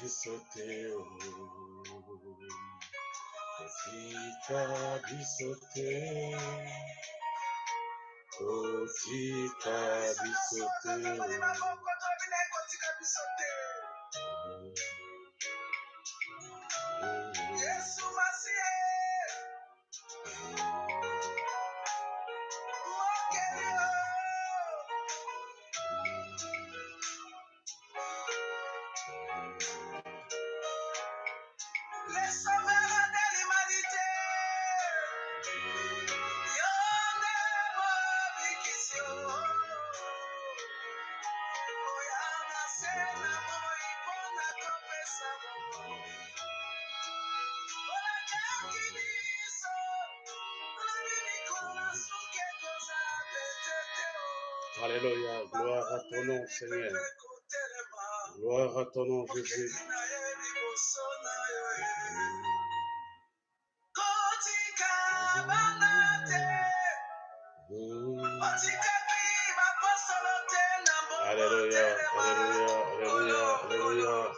que sou teu. Cosita que sou teu. Cosita que sou teu. Alléluia, gloire à ton nom, Seigneur. Gloire à ton nom, Jésus. Alléluia, alléluia, alléluia, alléluia.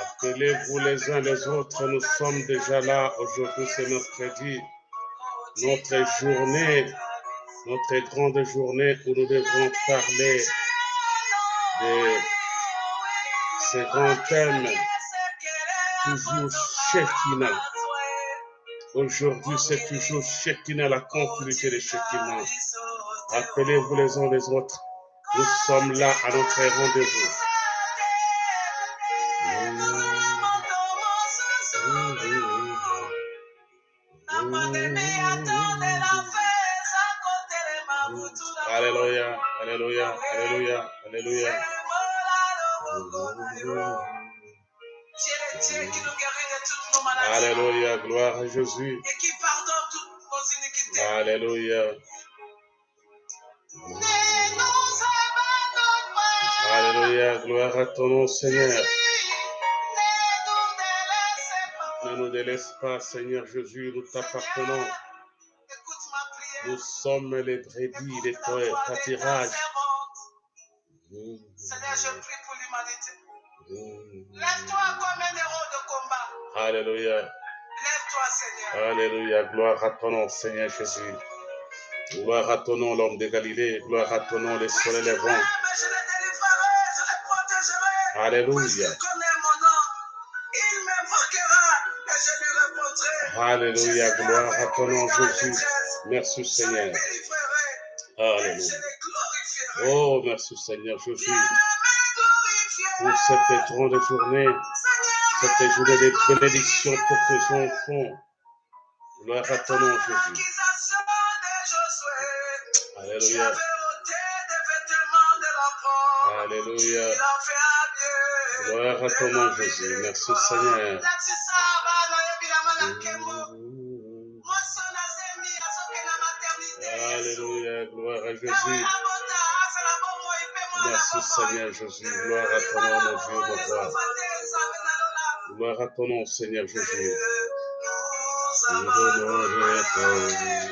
Appelez-vous les uns les autres, nous sommes déjà là. Aujourd'hui, c'est mercredi, notre journée, notre grande journée où nous devons parler de ces grands thèmes, toujours Shekinah. Aujourd'hui, c'est toujours Shekinah, la continuité de Shekinah. Appelez-vous les uns les autres. Nous sommes là à notre rendez-vous. Jésus. Et qui pardonne toutes nos iniquités. Alléluia, Ne nous abandonne pas. alléluia, gloire à ton nom, Seigneur. Ne nous délaisse pas. Ne nous délaisse pas, Seigneur Jésus, nous t'appartenons. Nous sommes les brebis ta pâturage. servante. Seigneur, je prie pour l'humanité. Mm. Lève-toi comme un héros de combat. Alléluia. Alléluia, gloire à ton nom, Seigneur Jésus. Gloire à ton nom, l'homme de Galilée. Gloire à ton nom, le soleil levant. Alléluia, alléluia, gloire à ton nom, Jésus. Merci, Seigneur. Alléluia. Oh, merci, Seigneur Jésus, pour cette grande journée, cette journée de bénédiction pour tes enfants. Gloire à ton nom, Jésus. Alléluia, l'enfant. alléluia. Gloire à ton nom, Jésus. Merci, Seigneur. Alléluia, gloire à Jésus. Merci. Seigneur Jésus. Gloire à ton nom, mon Dieu, mon roi. Gloire à ton nom, Seigneur Jésus. Nous Nous abandonnons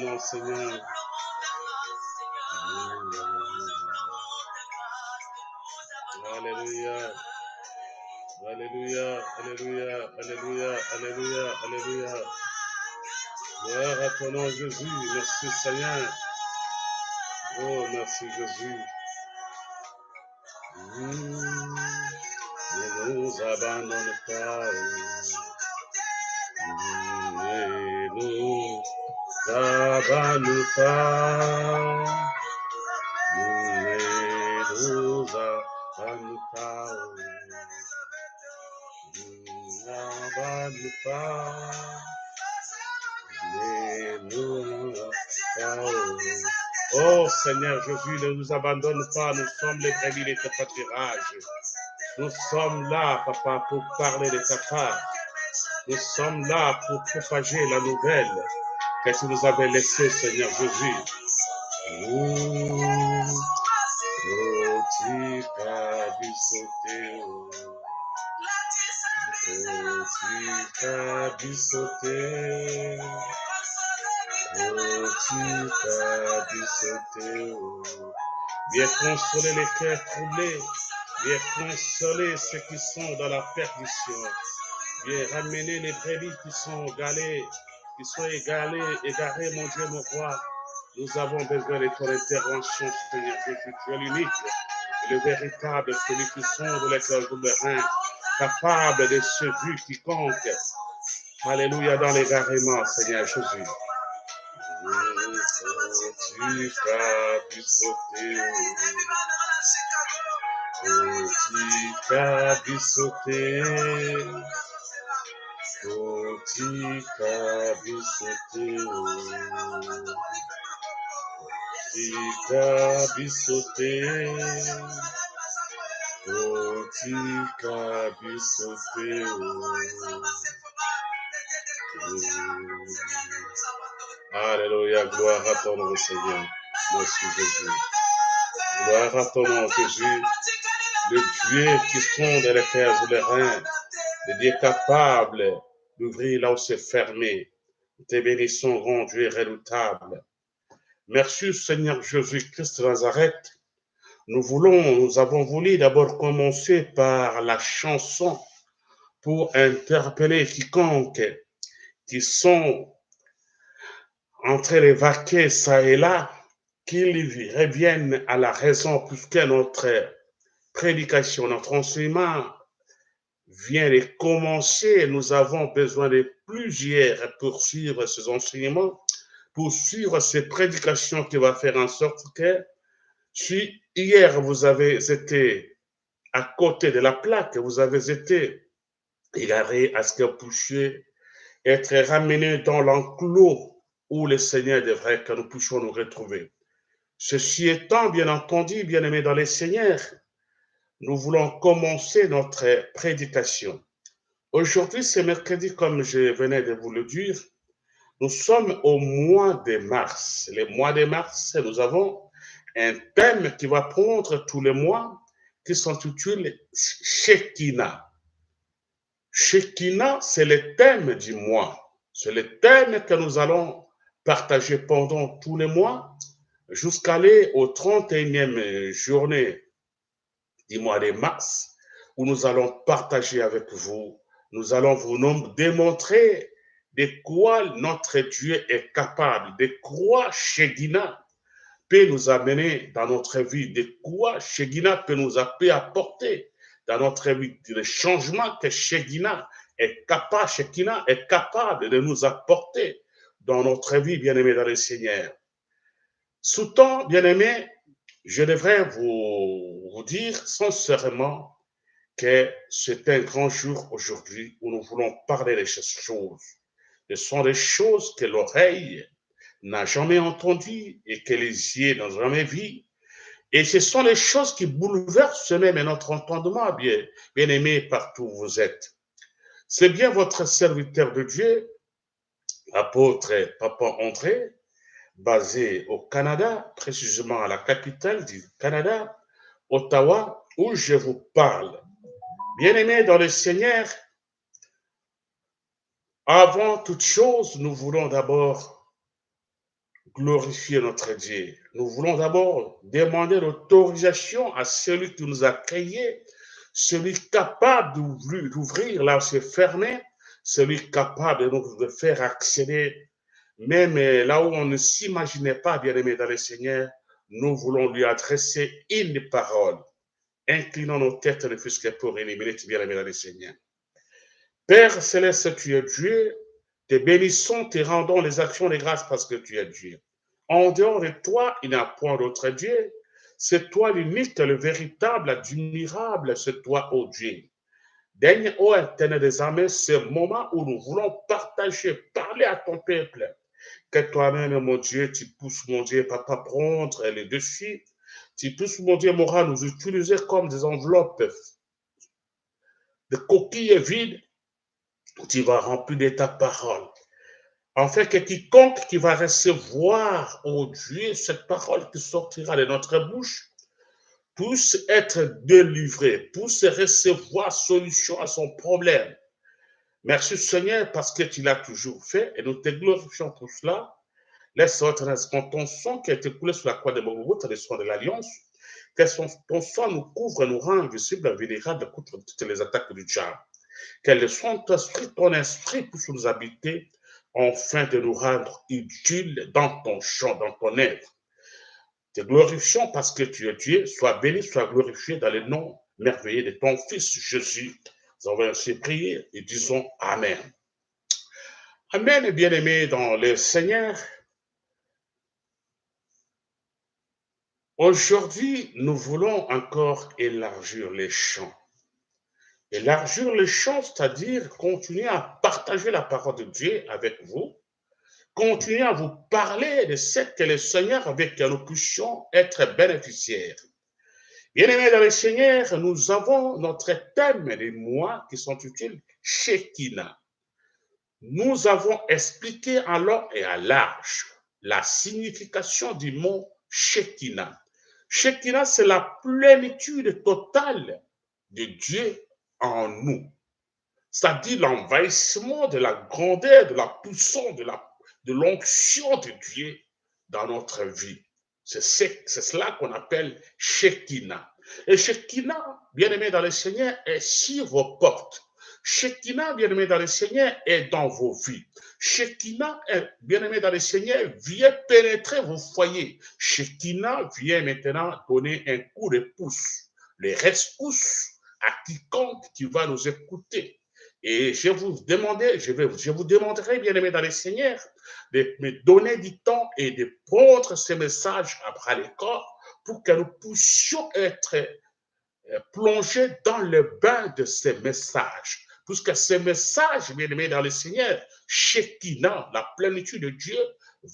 nom, Seigneur. Alléluia. Alléluia, Alléluia, Alléluia, Alléluia, Alléluia. Gloire à ton nom, Jésus. Merci, Seigneur. Oh, merci, Jésus. Nous abandonne pas. Pas. Oh Seigneur Jésus, ne nous abandonne pas, nous sommes les brebis de tes pâturages. Nous sommes là, papa, pour parler de ta part. Nous sommes là pour propager la nouvelle que tu nous avais laissée, Seigneur Jésus. Bisote, Otika bisote. Viens consoler les cœurs troublés. Viens consoler ceux qui sont dans la perdition. Viens ramener les brebis qui sont galées, qui sont égalées, égarées, mon Dieu, mon roi. Nous avons besoin de ton intervention, Seigneur Jésus. Tu es l'unique, le véritable, celui qui sonde les cœurs souverains, capable de séduire quiconque. Alléluia dans l'égarement, Seigneur Jésus. Tu as dû sauter. Otika bisote, otika bisote, otika bisote, otika bisote. Alléluia, gloire à ton nom, Seigneur. Merci Jésus. Gloire à ton nom, Jésus. Le Dieu qui sonde les cœurs et les reins, le Dieu capable d'ouvrir là où c'est fermé. Tes bénisons rendues et redoutables. Merci Seigneur Jésus-Christ de Nazareth. Nous voulons, nous avons voulu d'abord commencer par la chanson pour interpeller quiconque qui sont en train de vaquer ça et là, qu'ils reviennent à la raison puisque notre prédication, notre enseignement vient de commencer. Nous avons besoin de plusieurs pour suivre ces enseignements, pour suivre ces prédications qui va faire en sorte que si hier vous avez été à côté de la plaque, vous avez été égaré à ce que vous puissiez être ramené dans l'enclos où le Seigneur devrait que nous puissions nous retrouver. Ceci étant, bien entendu, bien aimé dans les Seigneurs, nous voulons commencer notre prédication. Aujourd'hui, c'est mercredi, comme je venais de vous le dire. Nous sommes au mois de mars. Le mois de mars, nous avons un thème qui va prendre tous les mois qui s'intitule Shekinah. Shekinah, c'est le thème du mois. C'est le thème que nous allons partager pendant tous les mois jusqu'à aller au 31e journée du mois de mars où nous allons partager avec vous, nous allons vous démontrer de quoi notre Dieu est capable, de quoi Shekinah peut nous amener dans notre vie, de quoi Shekinah peut nous apporter dans notre vie, le changement que Shekinah est capable, Shekinah est capable de nous apporter dans notre vie, bien-aimés dans le Seigneur. Sous-temps, bien-aimés, je devrais vous, vous dire sincèrement que c'est un grand jour aujourd'hui où nous voulons parler de choses. Ce sont des choses que l'oreille n'a jamais entendues et que les yeux n'ont jamais vues. Et ce sont les choses qui bouleversent même notre entendement, bien, bien aimé, partout où vous êtes. C'est bien votre serviteur de Dieu, apôtre Papa André, basé au Canada, précisément à la capitale du Canada, Ottawa, où je vous parle. Bien-aimés dans le Seigneur, avant toute chose, nous voulons d'abord glorifier notre Dieu. Nous voulons d'abord demander l'autorisation à celui qui nous a créés, celui capable d'ouvrir là où c'est fermé, celui capable de nous faire accéder même là où on ne s'imaginait pas, bien-aimé dans le Seigneur, nous voulons lui adresser une parole. Inclinons nos têtes ne fût-ce que pour une minute, bien-aimé dans le Seigneur. Père céleste, tu es Dieu, te bénissons, te rendons les actions de grâce parce que tu es Dieu. En dehors de toi, il n'y a point d'autre Dieu. C'est toi l'unique, le véritable, l'admirable, c'est toi, ô Dieu. Daigne, ô éternel des armées, ce moment où nous voulons partager, parler à ton peuple, Que toi-même, mon Dieu, tu pousses, mon Dieu, papa, prendre les dessus. Tu pousses, mon Dieu, moral, nous utiliser comme des enveloppes, des coquilles vides. Tu vas remplir de ta parole. En fait, que quiconque qui va recevoir, oh Dieu, cette parole qui sortira de notre bouche, puisse être délivré, puisse recevoir solution à son problème. Merci Seigneur parce que tu l'as toujours fait et nous te glorifions pour cela. Laisse quand ton sang qui a été coulé sur la croix de Mogogot, le sang de l'Alliance, que ton sang nous couvre et nous rend invisibles, vulnérables contre toutes les attaques du diable. Que le Saint-Esprit, ton esprit puisse nous habiter afin de nous rendre utiles dans ton champ, dans ton œuvre. Te glorifions parce que tu es Dieu. Sois béni, sois glorifié dans le nom merveilleux de ton Fils Jésus. Nous avons ainsi prié et disons Amen. Amen, bien-aimés dans le Seigneur. Aujourd'hui, nous voulons encore élargir les champs. Élargir les champs, c'est-à-dire continuer à partager la parole de Dieu avec vous, continuer à vous parler de ce que le Seigneur avec que nous puissions être bénéficiaires. Bien-aimés dans le Seigneur, nous avons notre thème des mois qui sont utiles, Shekinah. Nous avons expliqué en long et à large la signification du mot Shekinah. Shekinah, c'est la plénitude totale de Dieu en nous. C'est-à-dire l'envahissement de la grandeur, de la puissance, de la de l'onction de Dieu dans notre vie. C'est cela qu'on appelle Shekinah. Et Shekinah, bien-aimé dans le Seigneur, est sur vos portes. Shekinah, bien-aimé dans le Seigneur, est dans vos vies. Shekinah, bien-aimé dans le Seigneur, vient pénétrer vos foyers. Shekinah vient maintenant donner un coup de pouce, les responses à quiconque qui va nous écouter. Et je vous demandais, je, vais, je vous demanderai, bien aimé dans le Seigneur, de me donner du temps et de prendre ces messages à bras le corps pour que nous puissions être euh, plongés dans le bain de ces messages. Puisque ces messages, bien aimé dans le Seigneur, Shekinah, la plénitude de Dieu,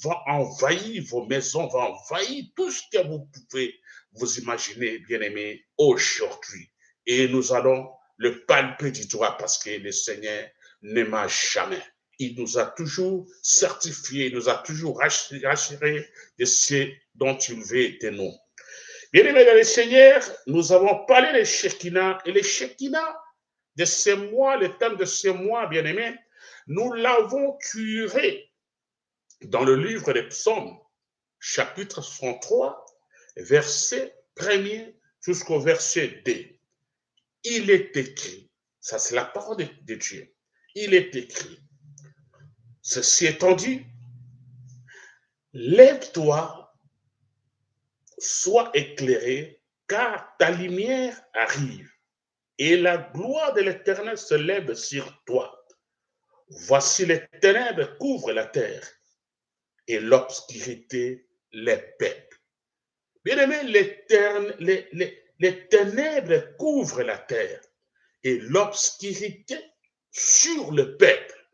va envahir vos maisons, va envahir tout ce que vous pouvez vous imaginer, bien aimé, aujourd'hui. Et nous allons le palper du doigt parce que le Seigneur ne m'a jamais. Il nous a toujours certifié, il nous a toujours rassuré de ce dont il veut de nous. Bien aimé dans le Seigneur, nous avons parlé de Shekinah et le Shekinah de ces mois, le thème de ces mois, bien aimé, nous l'avons curé dans le livre des psaumes, chapitre 103, verset 1er jusqu'au verset 2 il est écrit, ça c'est la parole de, Dieu, il est écrit, ceci étant dit, lève-toi, sois éclairé, car ta lumière arrive, et la gloire de l'Éternel se lève sur toi. Voici les ténèbres couvrent la terre, et l'obscurité les peuples. Bien aimé, l'éternel, les, ténèbres couvrent la terre et l'obscurité sur le peuple.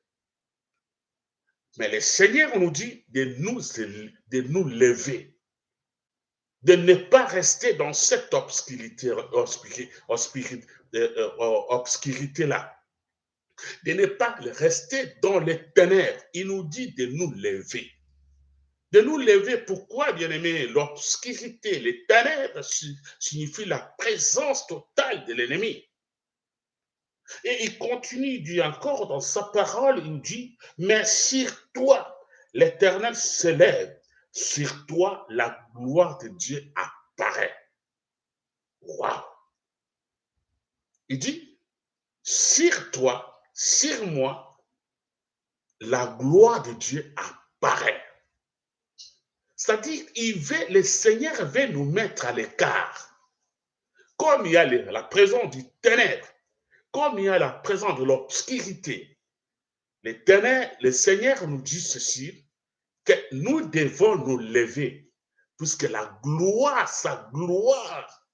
Mais le Seigneur nous dit de nous, lever, de ne pas rester dans cette obscurité, obscurité, euh, obscurité là, de ne pas rester dans les ténèbres. Il nous dit de nous lever de nous lever. Pourquoi, bien-aimé? L'obscurité, les ténèbres signifient la présence totale de l'ennemi. Et il continue, dit encore dans sa parole, il dit, mais sur toi, l'Éternel s'élève, sur toi, la gloire de Dieu apparaît. Waouh! Il dit, sur toi, sur moi, la gloire de Dieu apparaît. C'est-à-dire, le Seigneur veut nous mettre à l'écart. Comme il y a la présence du ténèbre, comme il y a la présence de l'obscurité, le Seigneur nous dit ceci, que nous devons nous lever, puisque la gloire, sa gloire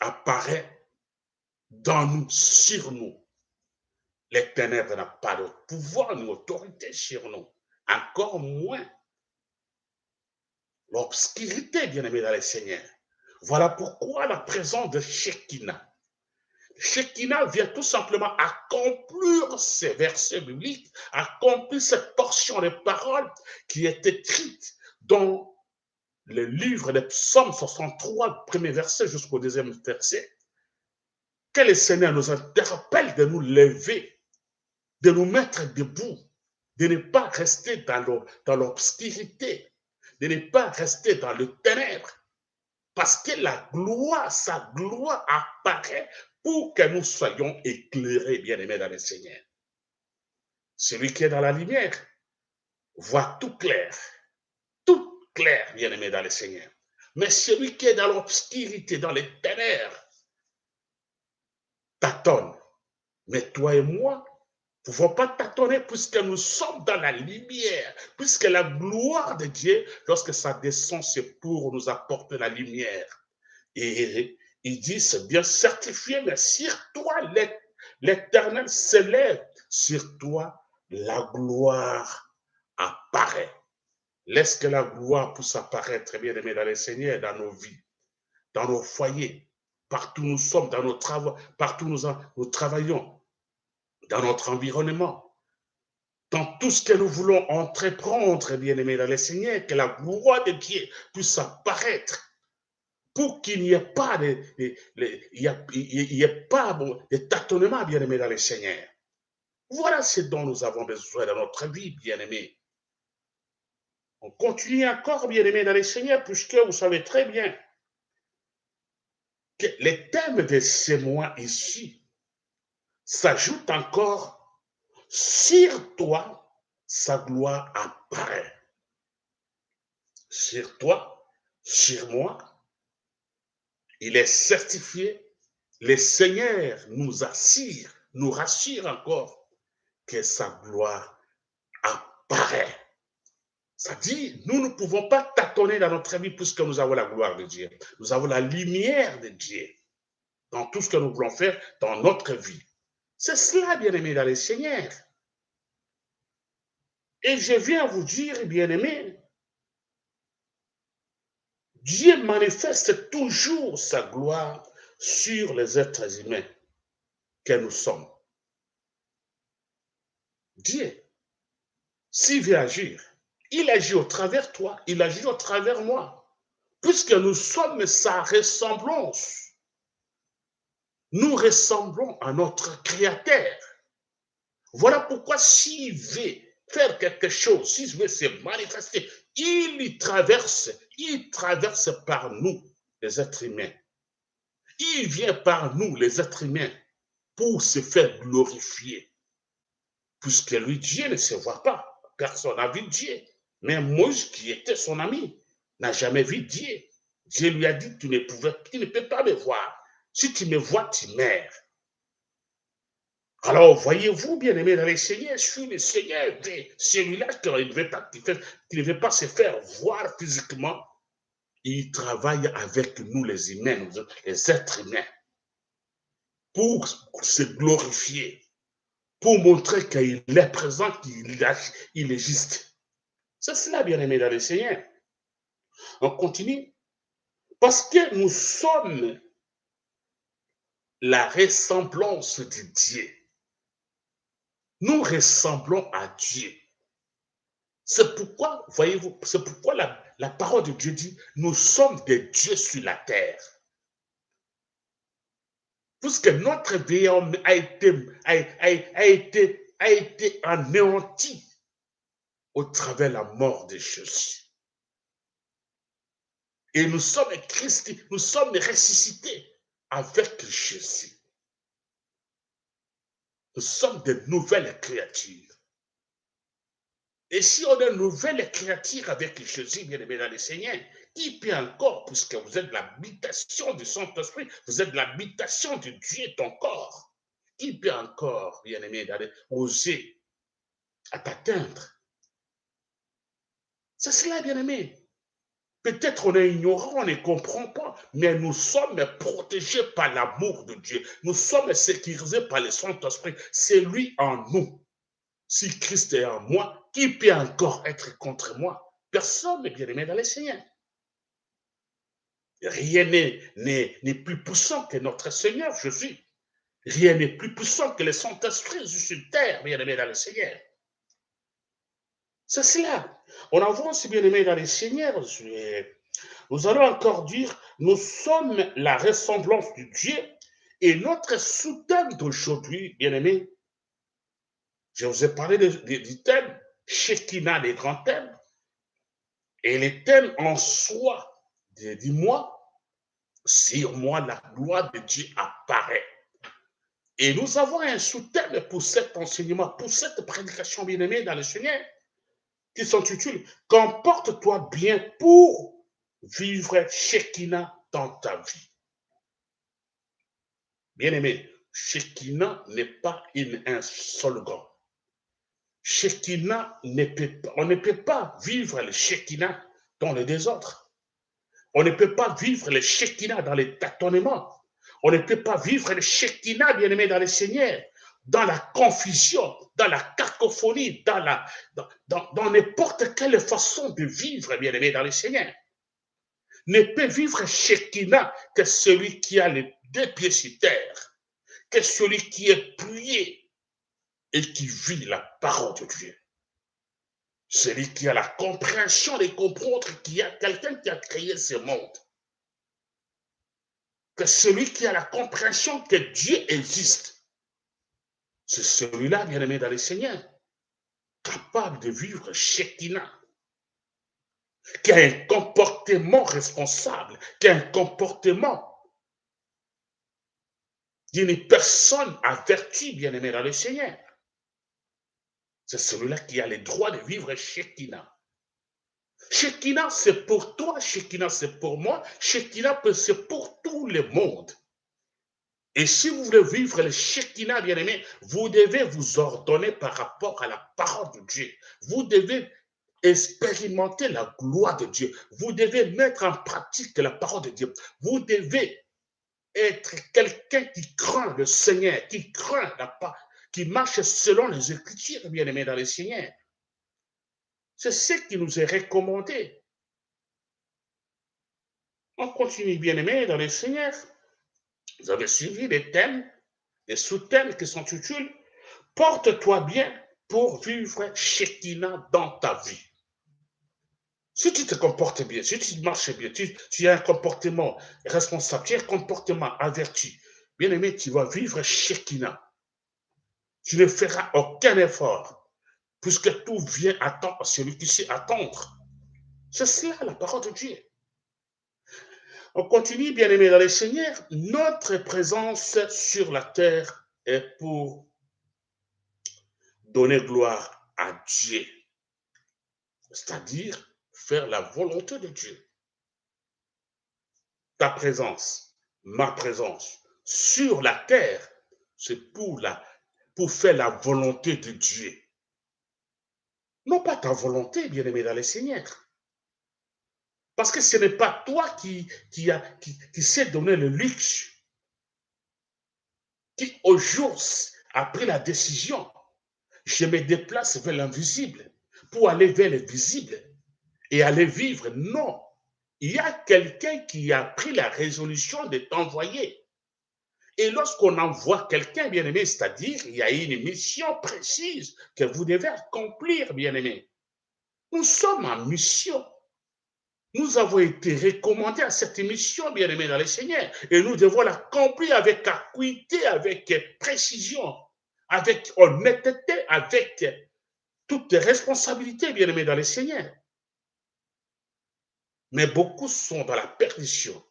apparaît dans nous, sur nous. Les ténèbres n'ont pas de pouvoir ni autorité sur nous. Encore moins l'obscurité, bien-aimé dans le Seigneur. Voilà pourquoi la présence de Shekinah. Shekinah vient tout simplement accomplir ces versets bibliques, accomplir cette portion de paroles qui est écrite dans le livre des psaumes 63, premier verset jusqu'au deuxième verset. Que le Seigneur nous interpelle de nous lever, de nous mettre debout, de ne pas rester dans l'obscurité, de ne pas rester dans le ténèbre, parce que la gloire, sa gloire apparaît pour que nous soyons éclairés, bien-aimés dans le Seigneur. Celui qui est dans la lumière voit tout clair, tout clair, bien-aimé dans le Seigneur. Mais celui qui est dans l'obscurité, dans les ténèbres, tâtonne. Mais toi et moi, pouvons pas tâtonner puisque nous sommes dans la lumière, puisque la gloire de Dieu, lorsque ça descend, c'est pour nous apporter la lumière. Et il dit, c'est bien certifié, mais sur toi, l'éternel s'élève, sur toi, la gloire apparaît. Laisse que la gloire puisse apparaître, bien aimé, dans les Seigneurs, dans nos vies, dans nos foyers, partout où nous sommes, dans nos travaux, partout où nous travaillons, dans notre environnement, dans tout ce que nous voulons entreprendre, bien-aimés dans le Seigneur, que la gloire de Dieu puisse apparaître pour qu'il n'y ait pas de, il y ait pas de tâtonnement, bien-aimés dans le Seigneur. Voilà ce dont nous avons besoin dans notre vie, bien-aimés. On continue encore, bien-aimés dans le Seigneur, puisque vous savez très bien que les thèmes de ces mois ici s'ajoute encore, sur toi, sa gloire apparaît. Sur toi, sur moi, il est certifié, le Seigneur nous assure, nous rassure encore que sa gloire apparaît. Ça dit, nous ne pouvons pas tâtonner dans notre vie puisque nous avons la gloire de Dieu. Nous avons la lumière de Dieu dans tout ce que nous voulons faire dans notre vie. C'est cela, bien-aimé, dans le Seigneur. Et je viens vous dire, bien-aimé, Dieu manifeste toujours sa gloire sur les êtres humains que nous sommes. Dieu, s'il veut agir, il agit au travers toi, il agit au travers moi, puisque nous sommes sa ressemblance nous ressemblons à notre Créateur. Voilà pourquoi s'il veut faire quelque chose, s'il veut se manifester, il traverse, il traverse par nous, les êtres humains. Il vient par nous, les êtres humains, pour se faire glorifier. Puisque lui, Dieu ne se voit pas. Personne n'a vu Dieu. Mais Moïse, qui était son ami, n'a jamais vu Dieu. Dieu lui a dit, tu ne, pouvais, tu ne peux pas me voir. Si tu me vois, tu meurs. Alors, voyez-vous, bien-aimé dans le Seigneur, suis le Seigneur, celui-là qui ne, veut pas, qui ne veut pas se faire voir physiquement, il travaille avec nous, les humains, les êtres humains, pour se glorifier, pour montrer qu'il est présent, qu'il il existe. C'est cela, bien-aimé dans le Seigneur. On continue. Parce que nous sommes la ressemblance de Dieu. Nous ressemblons à Dieu. C'est pourquoi, voyez-vous, c'est pourquoi la, parole de Dieu dit, nous sommes des dieux sur la terre. Puisque notre vie a été, a, a, été, a été anéanti au travers de la mort de Jésus. Et nous sommes Christ, nous sommes ressuscités avec Jésus. Nous sommes de nouvelles créatures. Et si on est nouvelle créature avec Jésus, bien aimé dans le Seigneur, qui peut encore, puisque vous êtes l'habitation du Saint-Esprit, vous êtes l'habitation de Dieu, ton corps, qui peut encore, bien aimé, oser à t'atteindre C'est cela, bien aimé. Peut-être on est ignorant, on ne comprend pas, mais nous sommes protégés par l'amour de Dieu. Nous sommes sécurisés par le Saint-Esprit. C'est lui en nous. Si Christ est en moi, qui peut encore être contre moi? Personne n'est bien aimé dans les Seigneur. Rien n'est plus puissant que notre Seigneur Jésus. Rien n'est plus puissant que le Saint-Esprit sur terre, bien aimé dans le Seigneur. C'est cela. On avance, bien aimé dans les Seigneurs. Nous allons encore dire, nous sommes la ressemblance de Dieu et notre soutien d'aujourd'hui, bien aimé, je vous ai parlé du thème, Shekinah, les grands thèmes, et les thèmes en soi, dis-moi, sur moi, la gloire de Dieu apparaît. Et nous avons un sous-thème pour cet enseignement, pour cette prédication bien-aimée dans le Seigneur qui s'intitule Comporte-toi bien pour vivre Shekinah dans ta vie. Bien-aimé, Shekinah n'est pas une, un slogan. Shekinah ne peut on ne peut pas vivre le Shekinah dans le désordre. On ne peut pas vivre le Shekinah dans les tâtonnements. On ne peut pas vivre le Shekinah, bien-aimé, dans le Seigneur dans la confusion, dans la cacophonie, dans la, dans, n'importe quelle façon de vivre, bien aimé, dans le Seigneur. Ne peut vivre Shekinah que celui qui a les deux pieds sur terre, que celui qui est plié et qui vit la parole de Dieu. Celui qui a la compréhension de comprendre qu'il y a quelqu'un qui a créé ce monde. Que celui qui a la compréhension que Dieu existe c'est celui-là, bien-aimé dans les Seigneur, capable de vivre Shekinah, qui a un comportement responsable, qui a un comportement d'une personne avertie, bien-aimé dans le Seigneur. C'est celui-là qui a le droit de vivre Shekinah. Shekinah, c'est pour toi, Shekinah, c'est pour moi, Shekinah, c'est pour tout le monde. Et si vous voulez vivre le Shekinah, bien-aimé, vous devez vous ordonner par rapport à la parole de Dieu. Vous devez expérimenter la gloire de Dieu. Vous devez mettre en pratique la parole de Dieu. Vous devez être quelqu'un qui craint le Seigneur, qui craint la parole, qui marche selon les Écritures, bien-aimé, dans le Seigneur. C'est ce qui nous est recommandé. On continue, bien-aimé, dans le Seigneur. Vous avez suivi les thèmes, les sous-thèmes qui sont utiles. Porte-toi bien pour vivre Shekinah dans ta vie. Si tu te comportes bien, si tu marches bien, tu, tu as un comportement responsable, tu as un comportement averti, bien aimé, tu vas vivre Shekinah. Tu ne feras aucun effort, puisque tout vient attendre celui qui sait attendre. C'est cela la parole de Dieu. On continue, bien aimé dans les Seigneurs. Notre présence sur la terre est pour donner gloire à Dieu, c'est-à-dire faire la volonté de Dieu. Ta présence, ma présence sur la terre, c'est pour, pour faire la volonté de Dieu. Non pas ta volonté, bien aimé dans les Seigneurs. Parce que ce n'est pas toi qui, qui, a, qui, qui s'est donné le luxe, qui au jour a pris la décision, je me déplace vers l'invisible pour aller vers le visible et aller vivre. Non, il y a quelqu'un qui a pris la résolution de t'envoyer. Et lorsqu'on envoie quelqu'un, bien aimé, c'est-à-dire il y a une mission précise que vous devez accomplir, bien aimé. Nous sommes en mission. Nous avons été recommandés à cette mission, bien-aimés dans le Seigneur, et nous devons l'accomplir avec acuité, avec précision, avec honnêteté, avec toute responsabilité, bien-aimés dans le Seigneur. Mais beaucoup sont dans la perdition.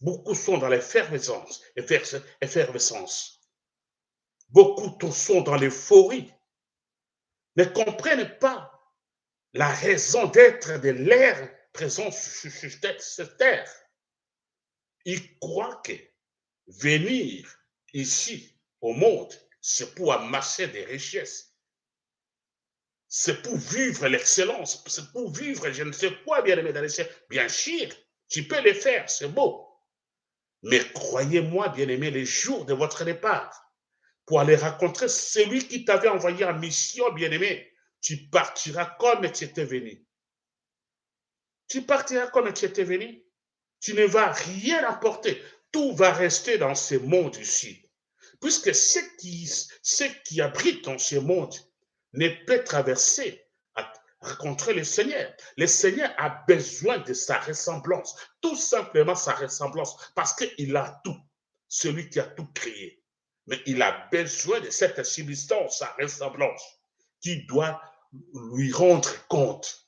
Beaucoup sont dans l'effervescence. effervescence. Beaucoup sont dans l'euphorie. Ne comprennent pas la raison d'être de l'air présent sur cette terre. Il croit que venir ici au monde, c'est pour amasser des richesses. c'est pour vivre l'excellence, c'est pour vivre je ne sais quoi, bien-aimé dans les. Bien sûr, tu peux le faire, c'est beau. Mais croyez-moi, bien-aimé, les jours de votre départ, pour aller rencontrer celui qui t'avait envoyé en mission, bien-aimé, tu partiras comme tu étais venu. Tu partiras comme tu étais venu. Tu ne vas rien apporter. Tout va rester dans ce monde ici. Puisque ce qui, qui abrite dans ce monde ne peut traverser à rencontrer le Seigneur. Le Seigneur a besoin de sa ressemblance, tout simplement sa ressemblance, parce qu'il a tout, celui qui a tout créé. Mais il a besoin de cette substance, sa ressemblance, qui doit lui rendre compte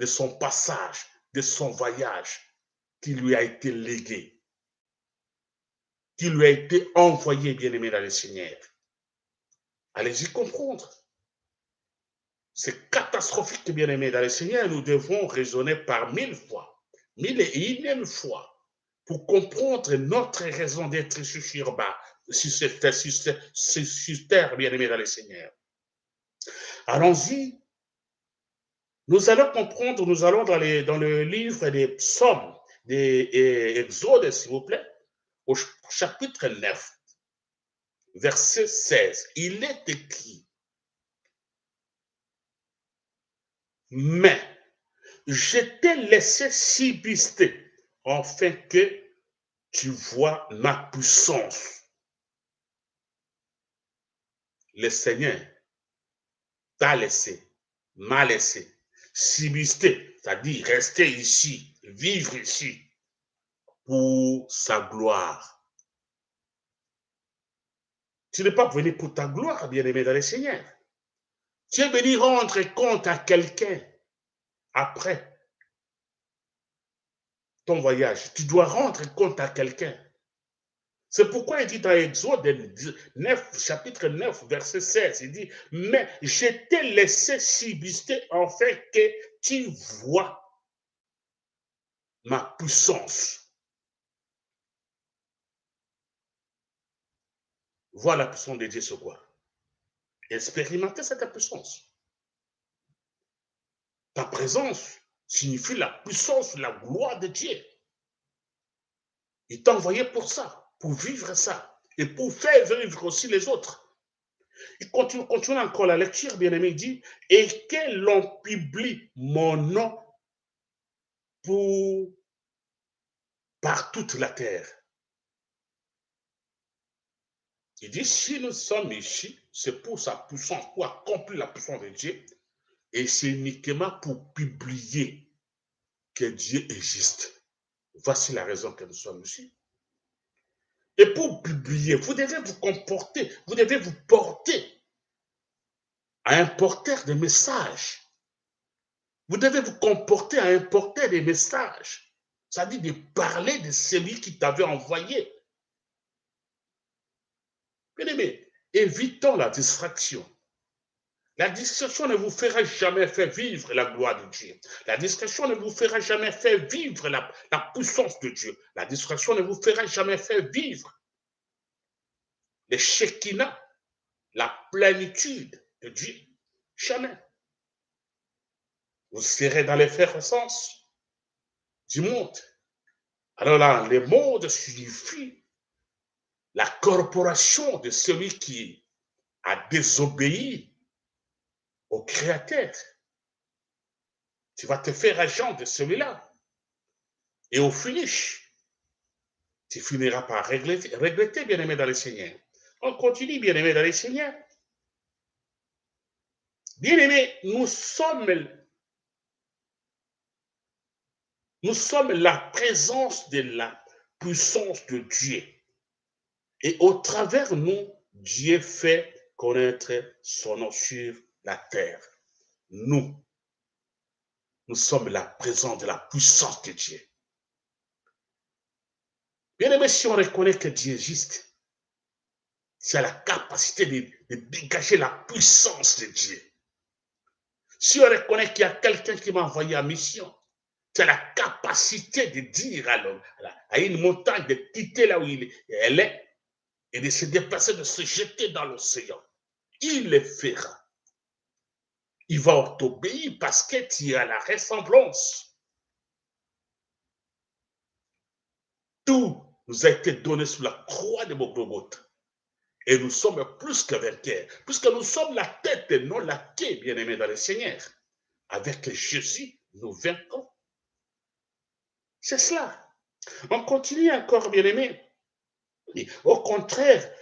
de son passage, de son voyage qui lui a été légué, qui lui a été envoyé, bien-aimé dans le Seigneur. Allez-y comprendre. C'est catastrophique, bien-aimé dans le Seigneur. Nous devons raisonner par mille fois, mille et une fois, pour comprendre notre raison d'être sur bas, sur cette, sur terre, bien-aimé dans le Seigneur. Allons-y. Nous allons comprendre, nous allons dans, dans le livre des psaumes, des Exodes, s'il vous plaît, au chapitre 9 verset 16, il est écrit, mais je t'ai laissé subsister afin que tu vois ma puissance. Le Seigneur t'a laissé, m'a laissé c'est-à-dire rester ici, vivre ici pour sa gloire. Tu n'es pas venu pour ta gloire, bien-aimé dans le Seigneur. Tu es venu rendre compte à quelqu'un après ton voyage. Tu dois rendre compte à quelqu'un. C'est pourquoi il dit dans Exode 9, chapitre 9, verset 16, il dit, mais je t'ai laissé subsister fait que tu vois ma puissance. voir la puissance de Dieu sur quoi? Expérimenter cette puissance. Ta présence signifie la puissance, la gloire de Dieu. Il t'a envoyé pour ça, pour vivre ça, et pour faire vivre aussi les autres. Il continue, continue encore la lecture, bien aimé, il dit, et que l'on publie mon nom pour, par toute la terre. Il dit, si nous sommes ici, c'est pour sa puissance, pour accomplir la puissance de Dieu, et c'est uniquement pour publier que Dieu existe. Voici la raison que nous sommes ici. Et pour publier, vous devez vous comporter, vous devez vous porter à un porteur de messages. Vous devez vous comporter à un porteur de messages. C'est-à-dire de parler de celui qui t'avait envoyé. Bien-aimé, évitons la distraction. La distraction ne vous fera jamais faire vivre la gloire de Dieu. La distraction ne vous fera jamais faire vivre la, puissance de Dieu. La distraction ne vous fera jamais faire vivre les Shekinah, la plénitude de Dieu. Jamais. Vous serez dans l'effervescence du monde. Alors là, le monde suffit la corporation de celui qui a désobéi au Créateur. Tu vas te faire agent de celui-là. Et au finish, tu finiras par regretter, bien-aimé dans le Seigneur. On continue, bien-aimé dans le Seigneur. Bien-aimé, nous sommes, nous sommes la présence de la puissance de Dieu. Et au travers nous, Dieu fait connaître son nom la terre. Nous, nous sommes la présence de la puissance de Dieu. Bien aimé, si on reconnaît que Dieu existe, c'est a la capacité de, dégager la puissance de Dieu. Si on reconnaît qu'il y a quelqu'un qui m'a envoyé en mission, c'est la capacité de dire à, à une montagne de quitter là où elle est et de se déplacer, de se jeter dans l'océan. Il le fera. Il va t'obéir parce que tu as la ressemblance. Tout nous a été donné sous la croix de Bogogotha. Et nous sommes plus que vainqueurs, puisque nous sommes la tête et non la queue, bien-aimés dans le Seigneur. Avec Jésus, nous vaincrons. C'est cela. On continue encore, bien-aimés. Au contraire,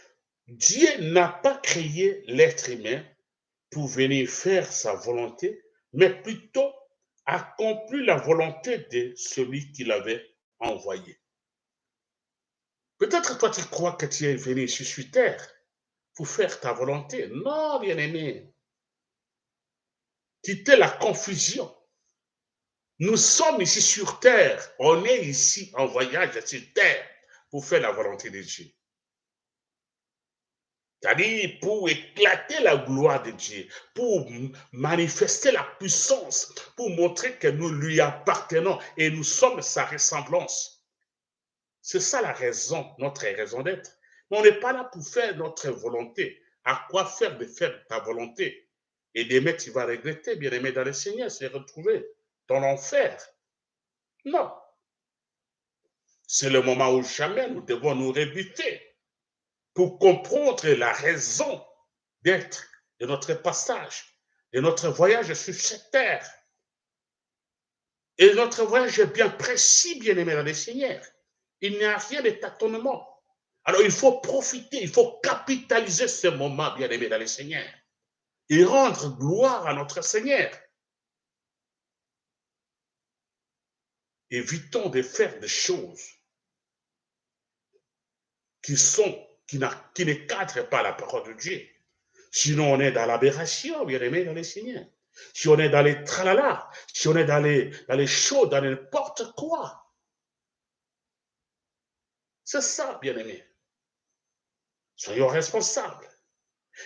Dieu n'a pas créé l'être humain pour venir faire sa volonté, mais plutôt accomplir la volonté de celui qui l'avait envoyé. Peut-être toi tu crois que tu es venu ici sur terre pour faire ta volonté. Non, bien-aimé. Quittez la confusion. Nous sommes ici sur terre. On est ici en voyage sur terre pour faire la volonté de Dieu. C'est-à-dire pour éclater la gloire de Dieu, pour manifester la puissance, pour montrer que nous lui appartenons et nous sommes sa ressemblance. C'est ça la raison, notre raison d'être. On n'est pas là pour faire notre volonté. À quoi faire de faire ta volonté? Et demain, tu vas regretter, bien aimé dans le Seigneur, se retrouver dans l'enfer. Non. C'est le moment où jamais nous devons nous rébuter pour comprendre la raison d'être de notre passage, de notre voyage sur cette terre. Et notre voyage est bien précis, bien aimé dans le Seigneur. Il n'y a rien de tâtonnement. Alors il faut profiter, il faut capitaliser ce moment, bien aimé dans le Seigneur, et rendre gloire à notre Seigneur. Évitons de faire des choses qui sont, qui, ne cadrent pas la parole de Dieu. Sinon, on est dans l'aberration, bien aimé dans le Seigneur. Si on est dans les tralala, si on est dans les, dans les dans n'importe quoi, c'est ça, bien-aimé. Soyons responsables.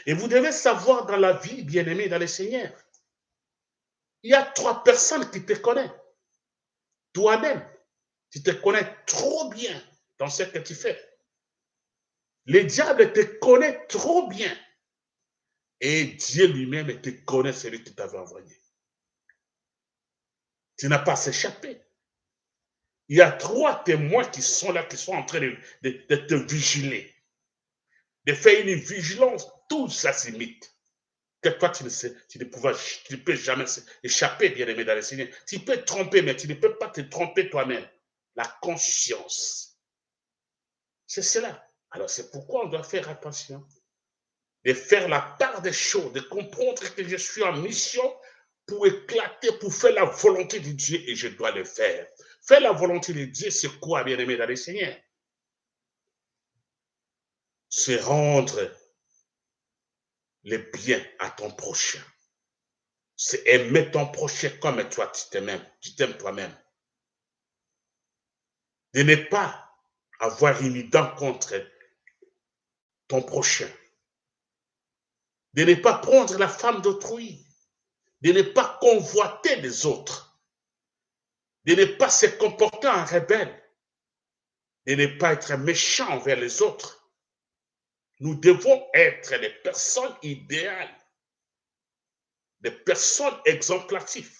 Et vous devez savoir dans la vie, bien-aimé, dans le Seigneur, il y a trois personnes qui te connaissent. Toi-même, tu te connais trop bien dans ce que tu fais. Le diable te connaît trop bien. Et Dieu lui-même te connaît celui qui t'avait envoyé. Tu n'as pas s'échapper. Il y a trois témoins qui sont là, qui sont en train de, te vigiler, de faire une vigilance. Tout ça s'imite. Que toi, tu ne, sais, tu ne, tu ne peux jamais échapper, bien aimé dans le Seigneur. Tu peux te tromper, mais tu ne peux pas te tromper toi-même. La conscience. C'est cela. Alors, c'est pourquoi on doit faire attention. De faire la part des choses, de comprendre que je suis en mission pour éclater, pour faire la volonté de Dieu et je dois le faire. Faire la volonté de Dieu, c'est quoi, bien-aimé dans le Seigneur? C'est rendre le bien à ton prochain. C'est aimer ton prochain comme toi, tu t'aimes, tu t'aimes toi-même. De ne pas avoir une dent contre ton prochain. De ne pas prendre la femme d'autrui. De ne pas convoiter les autres de ne pas se comporter en rebelle, de ne pas être méchant envers les autres. Nous devons être des personnes idéales, des personnes exemplatives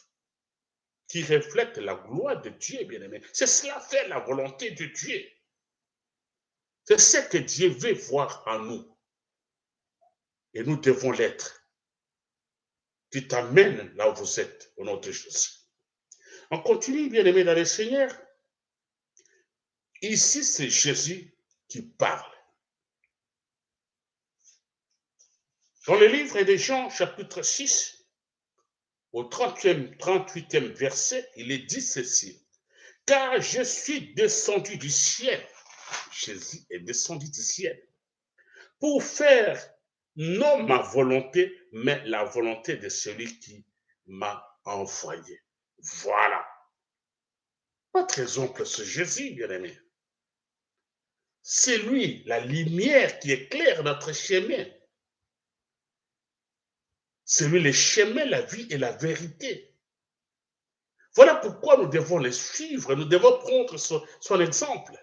qui reflètent la gloire de Dieu, bien-aimé. C'est cela fait la volonté de Dieu. C'est ce que Dieu veut voir en nous. Et nous devons l'être. Qui t'amène là où vous êtes, au nom de Jésus. On continue, bien aimé dans le Seigneur. Ici, c'est Jésus qui parle. Dans le livre de Jean, chapitre 6, au 30e, 38e verset, il est dit ceci. Car je suis descendu du ciel. Jésus est descendu du ciel pour faire non ma volonté, mais la volonté de celui qui m'a envoyé. Voilà. Votre exemple, c'est Jésus, bien-aimé. C'est lui, la lumière qui éclaire notre chemin. C'est lui le chemin, la vie et la vérité. Voilà pourquoi nous devons les suivre, nous devons prendre son, exemple.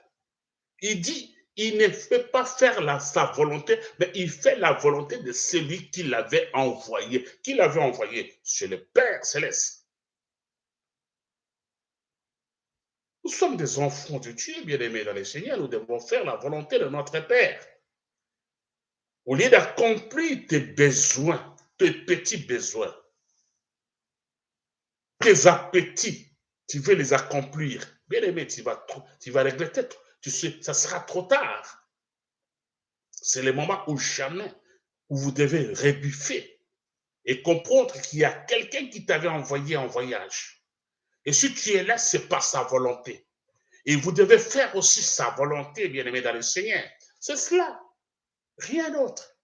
Il dit, il ne fait pas faire la, sa volonté, mais il fait la volonté de celui qui l'avait envoyé. Qui l'avait envoyé? C'est le Père céleste. Nous sommes des enfants de Dieu, bien-aimés dans le Seigneur. Nous devons faire la volonté de notre Père. Au lieu d'accomplir tes besoins, tes petits besoins, tes appétits, tu veux les accomplir. Bien-aimé, tu vas, tu vas regretter. Tu sais, ça sera trop tard. C'est le moment où jamais, où vous devez rebuffer et comprendre qu'il y a quelqu'un qui t'avait envoyé en voyage. Et si tu es là, c'est pas sa volonté. Et vous devez faire aussi sa volonté, bien-aimé dans le Seigneur. C'est cela. Rien d'autre.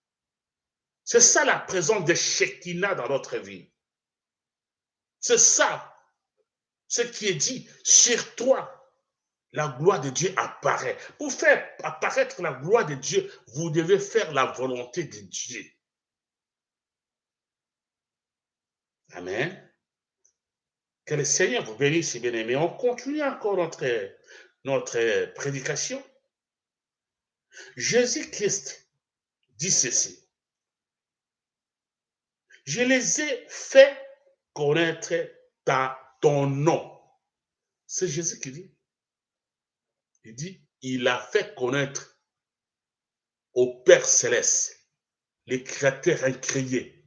C'est ça la présence de Shekinah dans notre vie. C'est ça ce qui est dit sur toi. La gloire de Dieu apparaît. Pour faire apparaître la gloire de Dieu, vous devez faire la volonté de Dieu. Amen. Que le Seigneur vous bénisse, bien-aimés. On continue encore notre, notre prédication. Jésus-Christ dit ceci. Je les ai fait connaître ta, ton nom. C'est Jésus qui dit. Il dit, il a fait connaître au Père céleste, les créateurs incréés,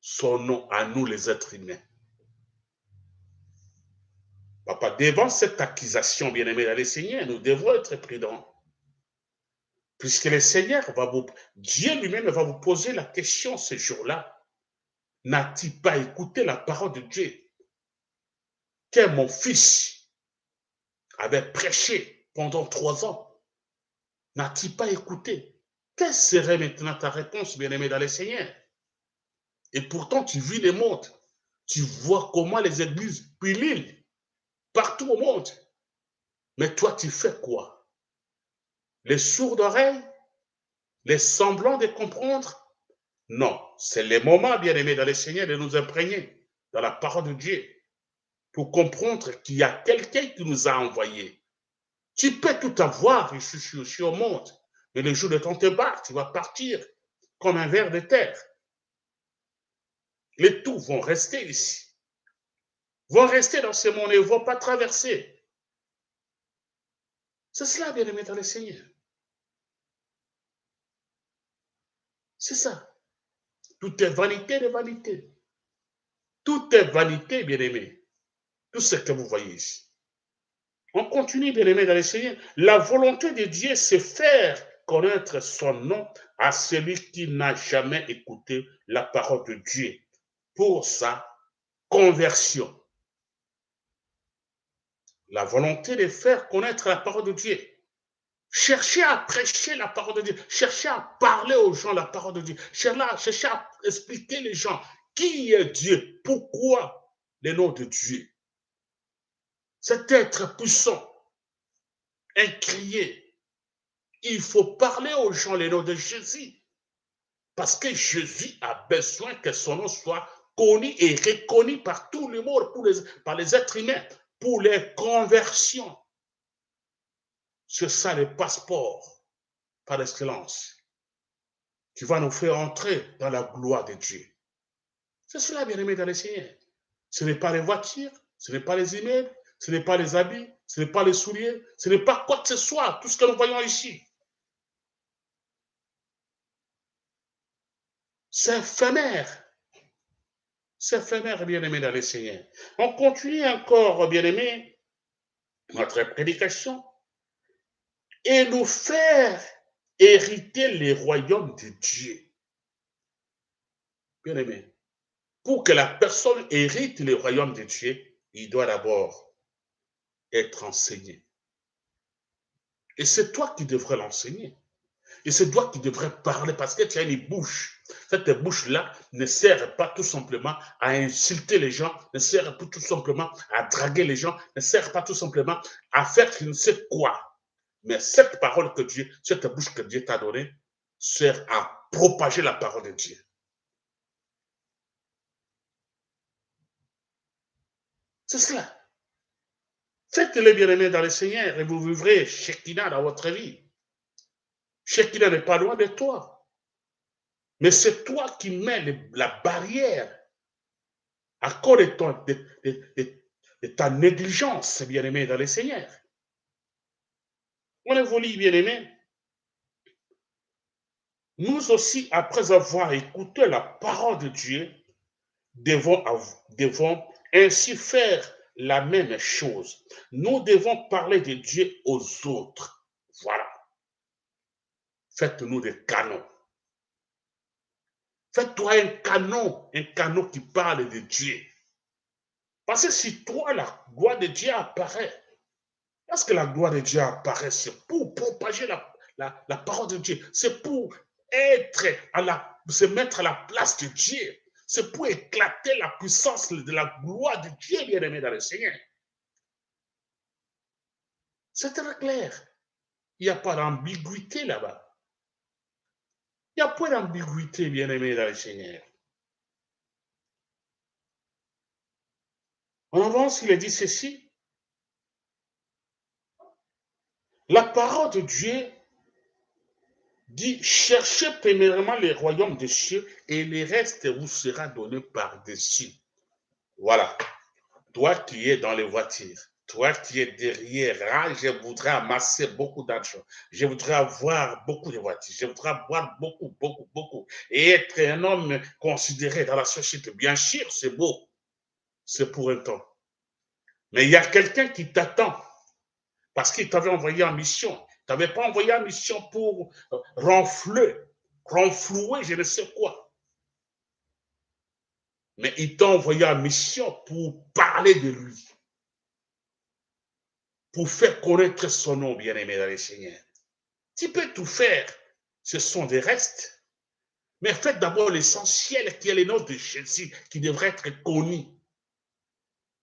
son nom à nous les êtres humains. Papa, devant cette accusation, bien-aimé dans le Seigneur, nous devons être prudents. Puisque le Seigneur va vous, Dieu lui-même va vous poser la question ce jour-là. N'a-t-il pas écouté la parole de Dieu? Que mon fils avait prêché pendant trois ans. N'a-t-il pas écouté? Quelle serait maintenant ta réponse, bien-aimé dans le Seigneur Et pourtant, tu vis le monde. Tu vois comment les églises l'île partout au monde. Mais toi, tu fais quoi? Les sourds d'oreilles? Les semblants de comprendre? Non, c'est le moment, bien-aimé dans le Seigneur, de nous imprégner dans la parole de Dieu pour comprendre qu'il y a quelqu'un qui nous a envoyés. Tu peux tout avoir ici sur, au monde, mais le jour de ton débat, tu vas partir comme un ver de terre. Les tout vont rester ici vont rester dans ce monde et ne vont pas traverser. C'est cela, bien-aimé dans le Seigneur. C'est ça. Tout est vanité de vanité. Tout est vanité, bien-aimé. Tout ce que vous voyez ici. On continue, bien-aimé dans le Seigneur. La volonté de Dieu, c'est faire connaître son nom à celui qui n'a jamais écouté la parole de Dieu pour sa conversion la volonté de faire connaître la parole de Dieu. Cherchez à prêcher la parole de Dieu. Cherchez à parler aux gens la parole de Dieu. Cherchez à expliquer les gens qui est Dieu, pourquoi le nom de Dieu. Cet être puissant, incrié. Il faut parler aux gens le nom de Jésus. Parce que Jésus a besoin que son nom soit connu et reconnu par tout le monde, par les êtres humains pour les conversions. C'est ça le passeport par excellence qui va nous faire entrer dans la gloire de Dieu. C'est cela, bien aimé dans le Seigneur. Ce n'est pas les voitures, ce n'est pas les emails, ce n'est pas les habits, ce n'est pas les souliers, ce n'est pas quoi que ce soit, tout ce que nous voyons ici. C'est éphémère. C'est éphémère, bien-aimé dans le Seigneur. On continue encore, bien-aimé, notre prédication et nous faire hériter les royaumes de Dieu. Bien-aimé, pour que la personne hérite les royaumes de Dieu, il doit d'abord être enseigné. Et c'est toi qui devrais l'enseigner. Et c'est toi qui devrais parler parce que tu as une bouche. Cette bouche-là ne sert pas tout simplement à insulter les gens, ne sert pas tout simplement à draguer les gens, ne sert pas tout simplement à faire je ne sais quoi. Mais cette parole que Dieu, cette bouche que Dieu t'a donnée, sert à propager la parole de Dieu. C'est cela. Faites-le bien-aimé dans le Seigneur et vous vivrez Shekinah dans votre vie. Shekinah n'est pas loin de toi. Mais c'est toi qui mets la barrière à cause de, ta négligence, bien-aimé, dans le Seigneur. On évolue, bien-aimé. Nous aussi, après avoir écouté la parole de Dieu, devons, devons ainsi faire la même chose. Nous devons parler de Dieu aux autres. Voilà. Faites-nous des canons. Faites-toi un canon, un canon qui parle de Dieu. Parce que si toi, la gloire de Dieu apparaît, parce que la gloire de Dieu apparaît, c'est pour propager la, la, parole de Dieu. C'est pour être à la, se mettre à la place de Dieu. C'est pour éclater la puissance de la gloire de Dieu, bien-aimé dans le Seigneur. C'est très clair. Il n'y a pas d'ambiguïté là-bas. Il n'y a pas d'ambiguïté, bien-aimé dans le Seigneur. En avance, il a dit ceci. La parole de Dieu dit, cherchez premièrement les royaumes des cieux et le reste vous sera donné par-dessus. Voilà. Toi qui es dans les voitures, toi qui es derrière, ah, je voudrais amasser beaucoup d'argent. Je voudrais avoir beaucoup de voitures. Je voudrais avoir beaucoup, beaucoup, beaucoup. Et être un homme considéré dans la société. Bien sûr, c'est beau. C'est pour un temps. Mais il y a quelqu'un qui t'attend parce qu'il t'avait envoyé en mission. Tu n'avais pas envoyé en mission pour euh, renfler, renflouer, je ne sais quoi. Mais il t'a envoyé en mission pour parler de lui pour faire connaître son nom, bien-aimé dans le Seigneur. Tu peux tout faire, ce sont des restes. Mais faites d'abord l'essentiel qui est le nom de Jésus, qui devrait être connu.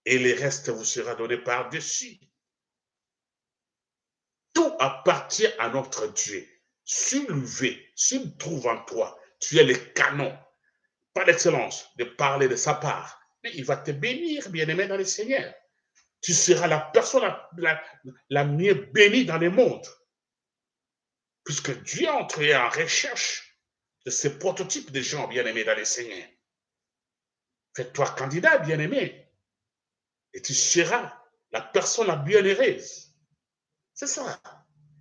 Et le reste vous sera donné par-dessus. Tout appartient à notre Dieu. Soulevé, s'il trouve en toi, tu es le canon, pas d'excellence, de parler de sa part. Mais il va te bénir, bien-aimé dans le Seigneur tu seras la personne la, mieux bénie dans le monde. Puisque Dieu est entré en recherche de ces prototypes de gens bien-aimés dans les Seigneur. Fais-toi candidat bien-aimé. Et tu seras la personne la bienheureuse. C'est ça.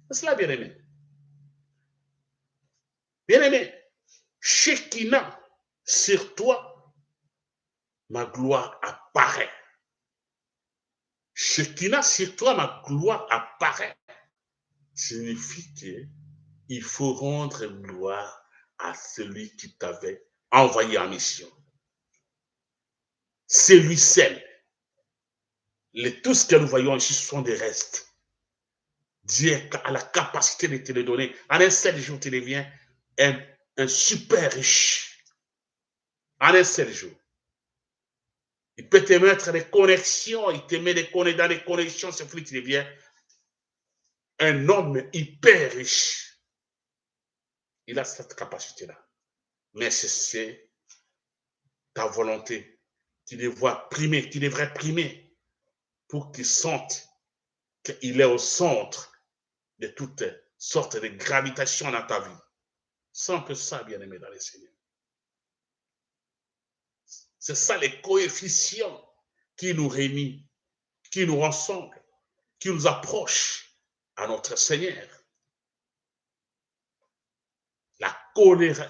C'est cela, bien-aimé. Bien-aimé, Shekinah, sur toi, ma gloire apparaît. Shekinah sur toi, ma gloire apparaît. Signifie qu'il faut rendre gloire à celui qui t'avait envoyé en mission. C'est lui seul. Les, tout ce que nous voyons ici sont des restes. Dieu a la capacité de te les donner. En un seul jour, tu deviens un, un super riche. En un seul jour. Il peut te mettre des connexions, il te met des dans des connexions, c'est fruit, tu deviens un homme hyper riche. Il a cette capacité-là. Mais c'est ta volonté. Tu devrais primer, tu devrais primer pour qu'il sente qu'il est au centre de toutes sortes de gravitations dans ta vie. Sans que ça, bien aimé dans les Seigneur. C'est ça les coefficients qui nous réunissent, qui nous rassemblent, qui nous approchent à notre Seigneur. La,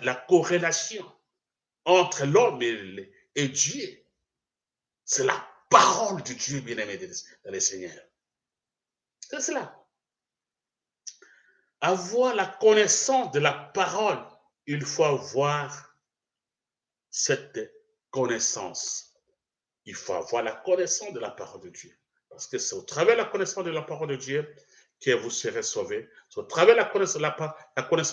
la corrélation entre l'homme et, Dieu, c'est la parole de Dieu, bien-aimé dans le Seigneur. C'est cela. Avoir la connaissance de la parole, il faut avoir cette connaissance. Il faut avoir la connaissance de la parole de Dieu. Parce que c'est au travers de la connaissance de la parole de Dieu que vous serez sauvés. C'est au travers de la connaissance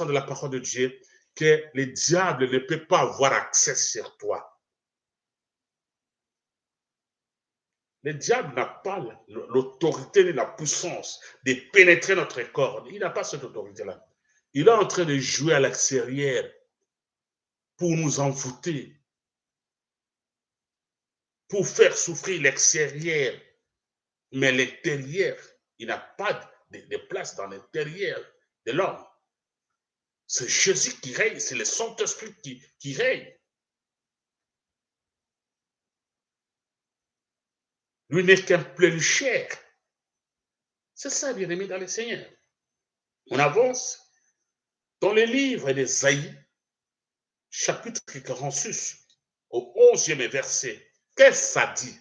de la, parole de Dieu que le diable ne peut pas avoir accès sur toi. Le diable n'a pas l'autorité ni la puissance de pénétrer notre corps. Il n'a pas cette autorité-là. Il est en train de jouer à l'extérieur pour nous envoûter, pour faire souffrir l'extérieur, Mais l'intérieur, il n'a pas de, place dans l'intérieur de l'homme. C'est Jésus qui règne, c'est le Saint-Esprit qui règne. Lui n'est qu'un plus cher. C'est ça, bien aimé dans le Seigneur. On avance dans le livre d'Esaïe, chapitre 46, au 11e verset. Qu'est-ce que ça dit?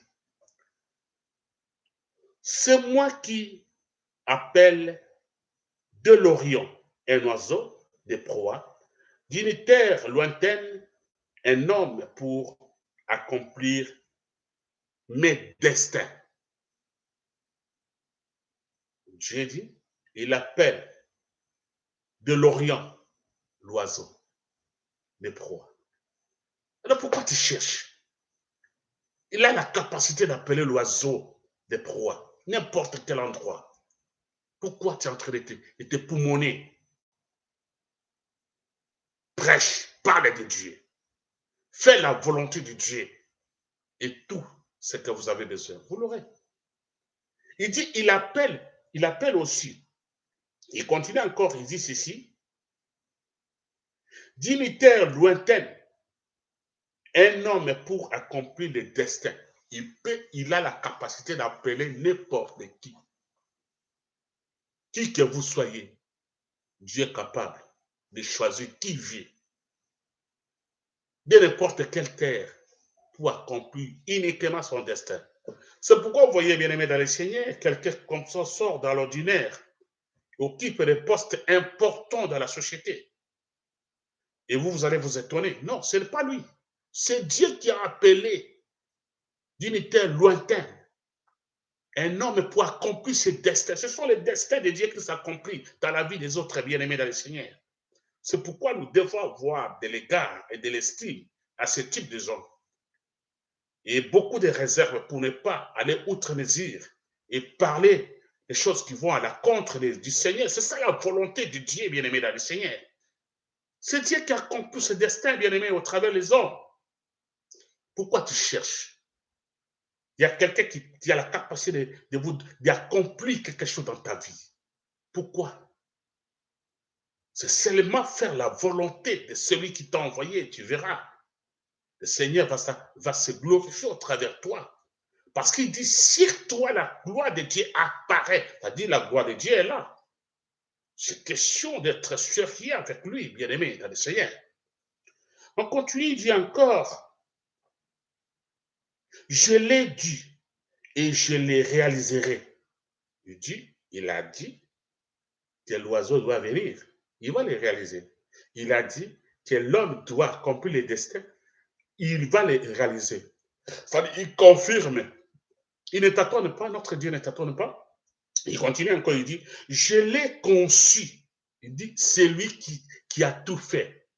C'est moi qui appelle de l'Orient un oiseau de proie, d'une terre lointaine un homme pour accomplir mes destins. Dieu dit, il appelle de l'Orient l'oiseau de proie. Alors pourquoi tu cherches? Il a la capacité d'appeler l'oiseau de proie, n'importe quel endroit. Pourquoi tu es en train de te, de te poumonner? Prêche, parle de Dieu. Fais la volonté de Dieu. Et tout ce que vous avez besoin, vous l'aurez. Il dit, il appelle, il appelle aussi. Il continue encore, il dit ceci. D'une lointaine, un homme pour accomplir le destin, il peut, il a la capacité d'appeler n'importe qui. Qui que vous soyez, Dieu est capable de choisir qui vit de n'importe quelle terre pour accomplir uniquement son destin. C'est pourquoi vous voyez, bien aimé dans le Seigneur, quelqu'un comme ça sort dans l'ordinaire, occupe des postes importants dans la société. Et vous, vous allez vous étonner. Non, ce n'est pas lui. C'est Dieu qui a appelé d'une terre lointaine un homme pour accomplir ses destins. Ce sont les destins de Dieu qui s'accomplissent dans la vie des autres bien-aimés dans le Seigneur. C'est pourquoi nous devons avoir de l'égard et de l'estime à ce type de gens. Et beaucoup de réserves pour ne pas aller outre mesure et parler des choses qui vont à la contre du Seigneur. C'est ça la volonté de Dieu, bien-aimé dans le Seigneur. C'est Dieu qui accomplit ce destin, bien-aimé, au travers des hommes. Pourquoi tu cherches? Il y a quelqu'un qui, a la capacité de, de d'accomplir quelque chose dans ta vie. Pourquoi? C'est seulement faire la volonté de celui qui t'a envoyé, tu verras. Le Seigneur va, se glorifier au travers toi. Parce qu'il dit, sur toi, la gloire de Dieu apparaît. C'est-à-dire, la gloire de Dieu est là. C'est question d'être sérieux avec lui, bien-aimé, dans le Seigneur. On continue, il dit encore, je l'ai dit et je les réaliserai. Il dit, il a dit que l'oiseau doit venir il va les réaliser. Il a dit que l'homme doit accomplir les destins. Il va les réaliser. Il confirme. Il ne t'attend pas, notre Dieu ne t'attend pas. Il continue encore, il dit, je l'ai conçu. Il dit, c'est lui qui, qui a tout fait.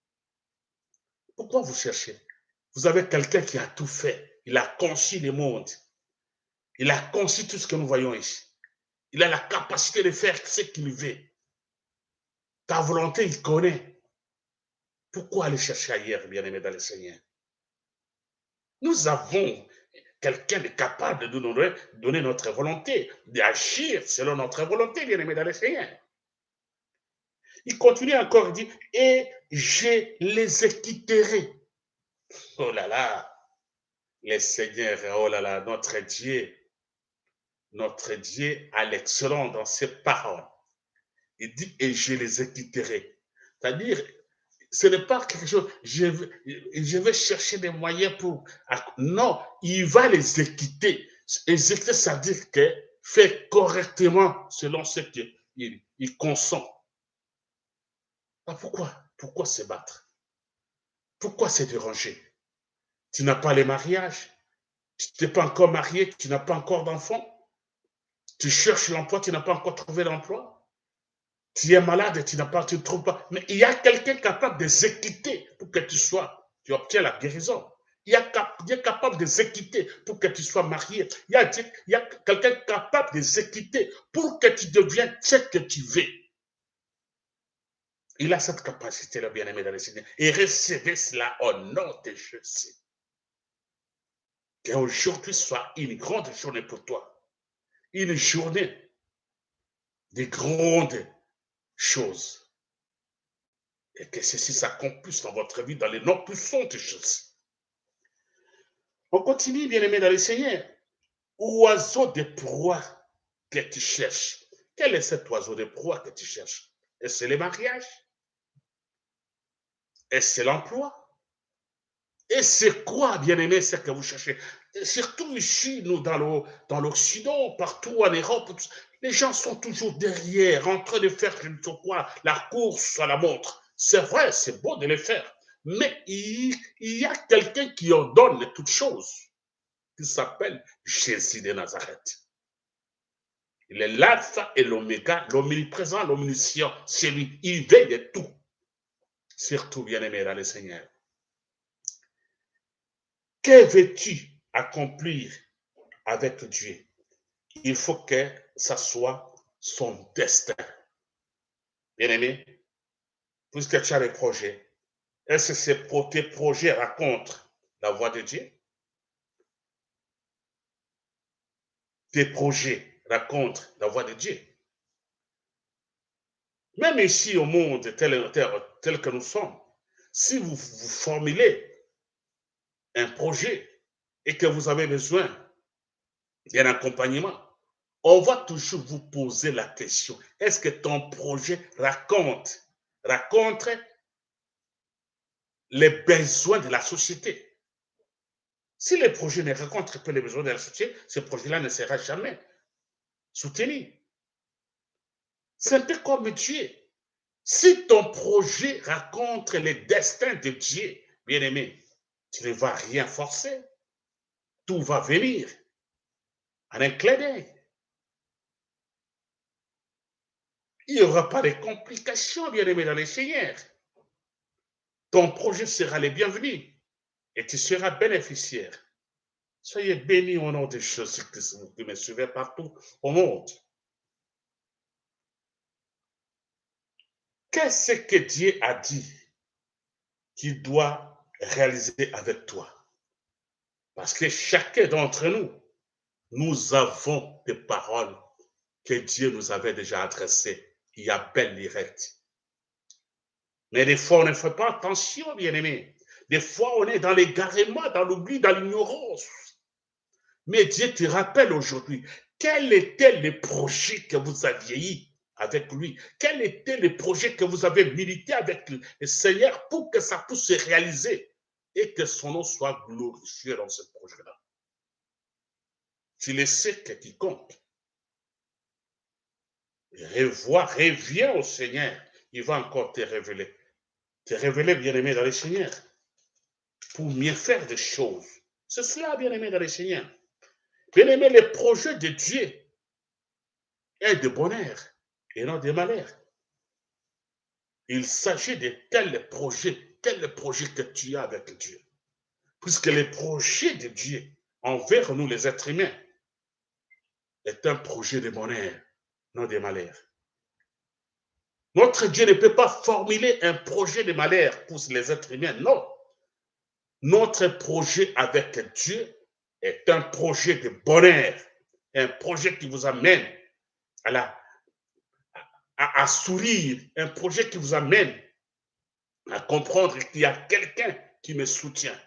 Pourquoi vous cherchez? Vous avez quelqu'un qui a tout fait. Il a conçu le monde. Il a conçu tout ce que nous voyons ici. Il a la capacité de faire ce qu'il veut. Ta volonté, il connaît. Pourquoi aller chercher ailleurs, bien-aimé dans le Seigneur? Nous avons quelqu'un de capable de nous donner notre volonté, d'agir selon notre volonté, bien-aimé dans le Seigneur. Il continue encore, il dit, et je les quitterai. Oh là là, le Seigneur, oh là là, notre Dieu, notre Dieu a l'excellent dans ses paroles. Il dit, et je les quitterai. C'est-à-dire, ce n'est pas quelque chose, je vais, chercher des moyens pour... Non, il va les équiter. Exécuter, ça veut dire que fait correctement selon ce qu'il il consent. Ah, pourquoi? Pourquoi se battre? Pourquoi se déranger? Tu n'as pas les mariages? Tu n'es pas encore marié, tu n'as pas encore d'enfant? Tu cherches l'emploi, tu n'as pas encore trouvé l'emploi? Tu es malade, tu n'as pas, tu ne trouves pas. Mais il y a quelqu'un capable de s'équiter pour que tu sois, tu obtiens la guérison. Il y a, est capable de s'équiter pour que tu sois marié. Il y a, a quelqu'un capable de s'équiter pour que tu deviennes ce que tu veux. Il a cette capacité-là, bien-aimé dans le Seigneur. Et recevez cela au nom de Jésus. Qu'aujourd'hui soit une grande journée pour toi. une journée de grandes choses. Et que ceci s'accomplisse dans votre vie dans les noms puissantes choses. On continue, bien aimé dans le Seigneur. Oiseau de proie que tu cherches. Quel est cet oiseau de proie que tu cherches? Est-ce le mariage? Est-ce l'emploi? Et c'est quoi, bien aimé, ce que vous cherchez? Surtout ici, nous, dans l'Occident, partout en Europe, les gens sont toujours derrière, en train de faire, je ne sais quoi, la course à la montre. C'est vrai, c'est beau de le faire. Mais il, y a quelqu'un qui ordonne toutes choses, qui s'appelle Jésus de Nazareth. Il est l'alpha et l'oméga, l'omniprésent, l'omniscient. C'est lui, il veille de tout. Surtout, bien-aimé dans le Seigneur. Que veux-tu accomplir avec Dieu? Il faut que ça soit son destin. Bien-aimé, puisque tu as des projets, est-ce que tes projets racontent la voix de Dieu? Tes projets racontent la voix de Dieu? Même ici au monde tel, que nous sommes, si vous formulez un projet et que vous avez besoin d'un accompagnement, on va toujours vous poser la question, est-ce que ton projet raconte, raconte les besoins de la société? Si le projet ne rencontre pas les besoins de la société, ce projet-là ne sera jamais soutenu. C'est un peu comme Dieu. Si ton projet raconte les destins de Dieu, bien-aimé, tu ne vas rien forcer. Tout va venir en un clin d'œil. Il n'y aura pas de complications, bien-aimé, dans les seigneurs ton projet sera le bienvenu et tu seras bénéficiaire. Soyez bénis au nom de Jésus-Christ, vous qui me suivez partout au monde. Qu'est-ce que Dieu a dit qu'il doit réaliser avec toi? Parce que chacun d'entre nous, nous avons des paroles que Dieu nous avait déjà adressées il y a belle direct. Mais des fois, on ne fait pas attention, bien-aimé. Des fois, on est dans l'égarement, dans l'oubli, dans l'ignorance. Mais Dieu te rappelle aujourd'hui, quel était le projet que vous aviez eu avec lui? Quel était le projet que vous avez milité avec le Seigneur pour que ça puisse se réaliser? Et que son nom soit glorifié dans ce projet-là Tu le sais que qui compte. Revois, reviens au Seigneur. Il va encore te révéler te révéler, bien-aimé, dans le Seigneur, pour mieux faire des choses. C'est cela, bien-aimé, dans le Seigneur. Bien-aimé, le projet de Dieu est de bonheur et non de malheur. Il s'agit de tel projet, tel projet que tu as avec Dieu. Puisque le projet de Dieu envers nous, les êtres humains, est un projet de bonheur, non de malheur. Notre Dieu ne peut pas formuler un projet de malheur pour les êtres humains. Non. Notre projet avec Dieu est un projet de bonheur, un projet qui vous amène à, à, sourire, un projet qui vous amène à comprendre qu'il y a quelqu'un qui me soutient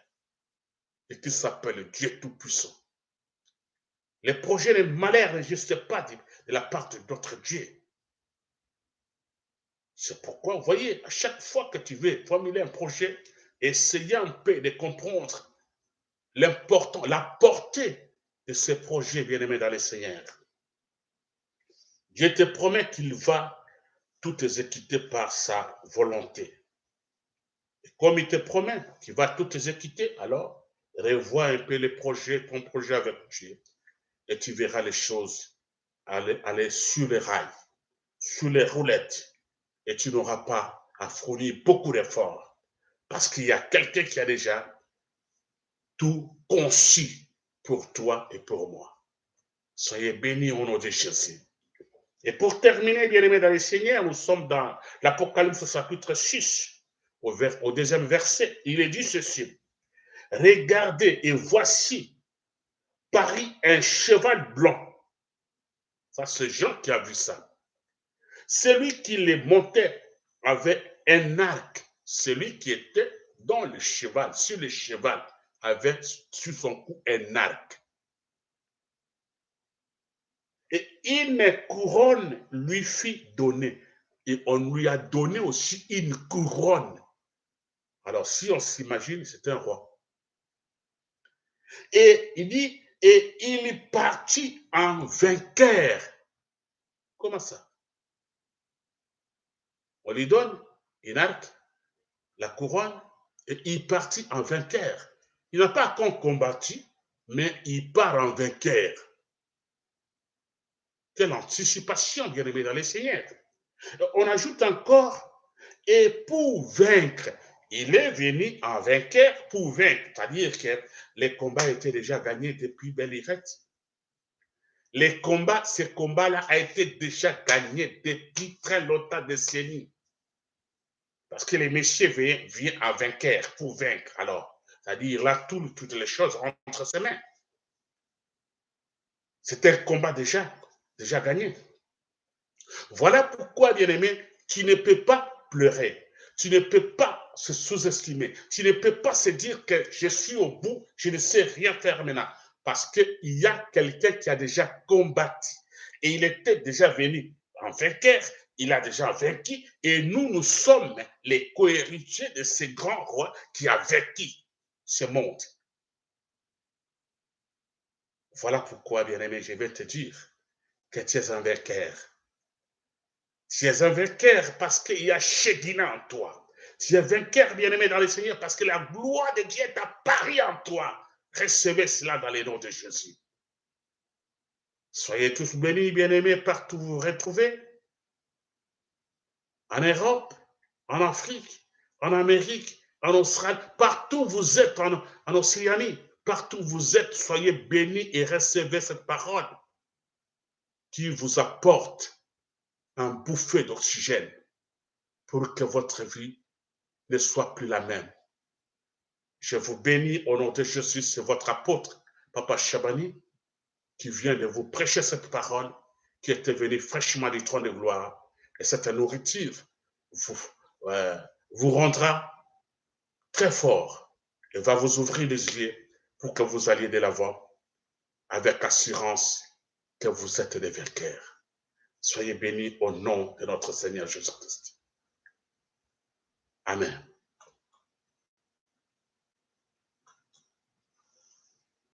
et qui s'appelle Dieu Tout-Puissant. Les projets de malheur n'existent pas de, de la part de notre Dieu. C'est pourquoi, vous voyez, à chaque fois que tu veux formuler un projet, essayez un peu de comprendre l'important, la portée de ce projet, bien-aimé dans le Seigneur. Dieu te promet qu'il va tout exécuter par sa volonté. Comme il te promet qu'il va tout exécuter, alors revois un peu le projet, ton projet avec Dieu, et tu verras les choses aller, sur les rails, sur les roulettes, et tu n'auras pas à fournir beaucoup d'efforts parce qu'il y a quelqu'un qui a déjà tout conçu pour toi et pour moi. Soyez bénis au nom de Jésus. Et pour terminer, bien aimés dans le Seigneur, nous sommes dans l'Apocalypse chapitre 6, au, deuxième verset. Il est dit ceci. Regardez et voici, Paris, un cheval blanc. Ça, c'est Jean qui a vu ça. Celui qui les montait avait un arc. Celui qui était dans le cheval, sur le cheval, avait sur son cou un arc. Et une couronne lui fit donner. Et on lui a donné aussi une couronne. Alors, si on s'imagine, c'est un roi. Et il dit, et il partit en vainqueur. Comment ça? On lui donne une arc, la couronne, et il partit en vainqueur. Il n'a pas combattu, mais il part en vainqueur. Quelle anticipation, bien aimé dans les seigneurs. On ajoute encore, et pour vaincre, il est venu en vainqueur pour vaincre, c'est-à-dire que les combats étaient déjà gagnés depuis Belirette. Les combats, ces combats-là a été déjà gagnés depuis très longtemps, décennies. Parce que les messieurs viennent, viennent en vainqueur pour vaincre. Alors, c'est-à-dire là, toutes les choses entre ses mains. C'était un combat déjà, déjà gagné. Voilà pourquoi, bien-aimé, tu ne peux pas pleurer. Tu ne peux pas se sous-estimer. Tu ne peux pas se dire que je suis au bout, je ne sais rien faire maintenant. Parce qu'il y a quelqu'un qui a déjà combattu. Et il était déjà venu en vainqueur. Il a déjà vaincu. Et nous, nous sommes les cohéritiers de ce grand roi qui a vaincu ce monde. Voilà pourquoi, bien-aimé, je vais te dire que tu es un vainqueur. Tu es un vainqueur parce qu'il y a Shedina en toi. Tu es vainqueur, bien-aimé dans le Seigneur, parce que la gloire de Dieu est apparue en toi. Recevez cela dans les noms de Jésus. Soyez tous bénis, bien-aimés, partout où vous vous retrouvez. En Europe, en Afrique, en Amérique, en Australie, partout où vous êtes, en, en Océanie, partout où vous êtes, soyez bénis et recevez cette parole qui vous apporte un bouffée d'oxygène pour que votre vie ne soit plus la même. Je vous bénis au nom de Jésus, c'est votre apôtre, Papa Chabani, qui vient de vous prêcher cette parole qui était venue fraîchement du trône de gloire. Et cette nourriture vous, euh, vous rendra très fort et va vous ouvrir les yeux pour que vous alliez de l'avant avec assurance que vous êtes des vainqueurs. Soyez bénis au nom de notre Seigneur Jésus-Christ. Amen.